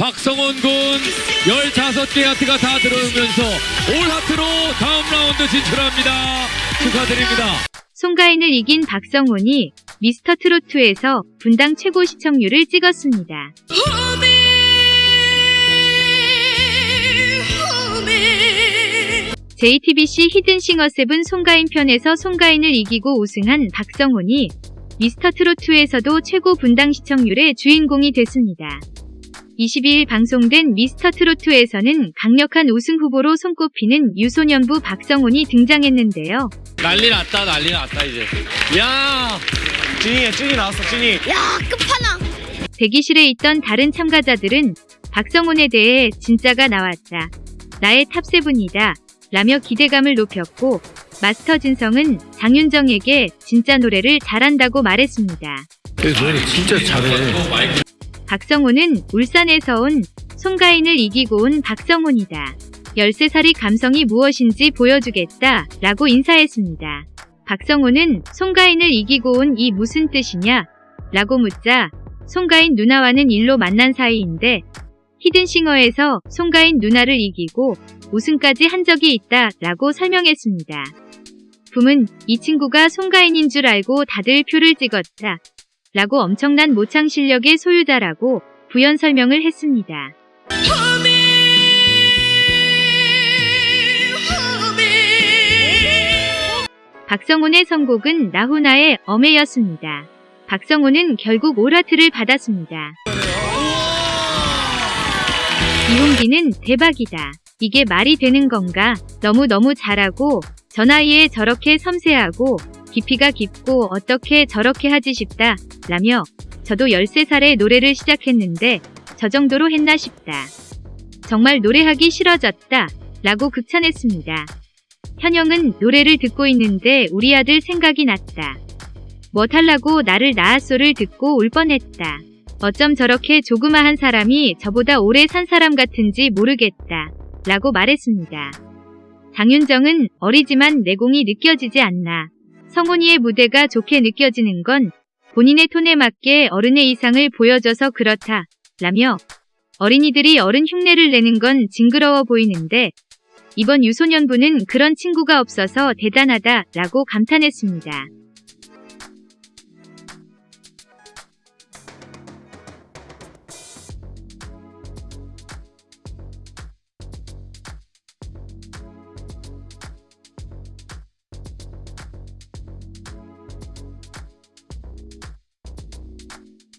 박성원 군 15개 하트가 다 들어오면서 all 하트로 다음 라운드 진출합니다. 축하드립니다. 송가인을 이긴 박성훈이 미스터 트롯에서 분당 최고 시청률을 찍었습니다. JTBC 히든싱어 seven 송가인 편에서 송가인을 이기고 우승한 박성훈이 미스터 트롯에서도 최고 분당 시청률의 주인공이 됐습니다. 22일 방송된 미스터 트로트에서는 강력한 우승 후보로 손꼽히는 유소년부 박성훈이 등장했는데요. 난리 났다 난리 났다 이제 야 찐이야 찐이 나왔어 찐이 대기실에 있던 다른 참가자들은 박성훈에 대해 진짜가 나왔다. 나의 탑세븐이다. 라며 기대감을 높였고 마스터 진성은 장윤정에게 진짜 노래를 잘한다고 말했습니다. 노래 진짜 잘해. 박성훈은 울산에서 온 송가인을 이기고 온 박성훈이다. 13살이 감성이 무엇인지 보여주겠다 라고 인사했습니다. 박성훈은 송가인을 이기고 온 이 무슨 뜻이냐? 라고 묻자 송가인 누나와는 일로 만난 사이인데 히든싱어에서 송가인 누나를 이기고 우승까지 한 적이 있다 라고 설명했습니다. 붐은 이 친구가 송가인인 줄 알고 다들 표를 찍었다. 라고 엄청난 모창 실력의 소유자라고 부연 설명을 했습니다. 박성훈의 선곡은 나훈아의 어메였습니다. 박성훈은 결국 오라트를 받았습니다. 이홍기는 대박이다. 이게 말이 되는 건가? 너무너무 잘하고 저 나이에 저렇게 섬세하고 깊이가 깊고 어떻게 저렇게 하지 싶다. 라며 저도 13살에 노래를 시작했는데 저 정도로 했나 싶다. 정말 노래하기 싫어졌다. 라고 극찬했습니다. 현영은 노래를 듣고 있는데 우리 아들 생각이 났다. 뭐 탈라고 나를 낳았소를 듣고 울 뻔했다. 어쩜 저렇게 조그마한 사람이 저보다 오래 산 사람 같은지 모르겠다. 라고 말했습니다. 장윤정은 어리지만 내공이 느껴지지 않나. 성훈이의 무대가 좋게 느껴지는 건 본인의 톤에 맞게 어른의 이상을 보여줘서 그렇다. 라며 어린이들이 어른 흉내를 내는 건 징그러워 보이는데 이번 유소년부는 그런 친구가 없어서 대단하다 라고 감탄했습니다.